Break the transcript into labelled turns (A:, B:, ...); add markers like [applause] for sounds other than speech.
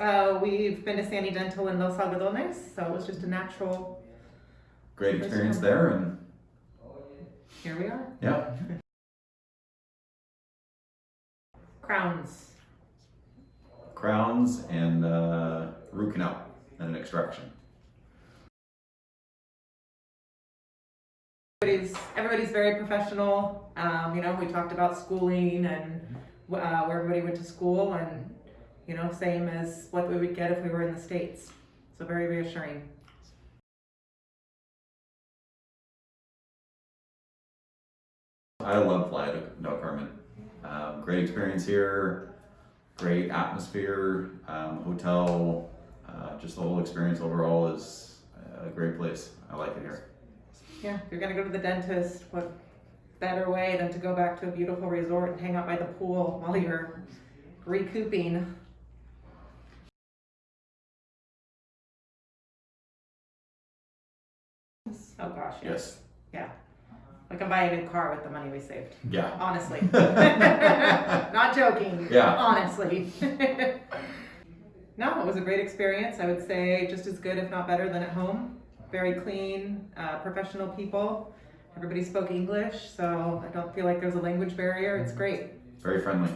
A: Uh, we've been to Sani Dental in Los Algodones, so it was just a natural,
B: Great experience there and
A: here we are.
B: yeah, [laughs]
A: Crowns.
B: crowns and uh, root canal and an extraction.
A: Everybody's, everybody's very professional. Um, you know, we talked about schooling and uh, where everybody went to school and, you know, same as what we would get if we were in the States. So very reassuring.
B: I love Playa del- Carmen. Um, great experience here, great atmosphere, um, hotel, uh, just the whole experience overall is a great place. I like it here.
A: Yeah, if you're gonna go to the dentist, what better way than to go back to a beautiful resort and hang out by the pool while you're recouping. Oh gosh, yes.
B: Yes.
A: Like I'm buying a new car with the money we saved.
B: Yeah.
A: Honestly. [laughs] [laughs] Not joking.
B: Yeah.
A: Honestly. [laughs] no, it was a great experience. I would say just as good, if not better, than at home. Very clean, uh, professional people. Everybody spoke English, so I don't feel like there's a language barrier. It's great.
B: Very friendly.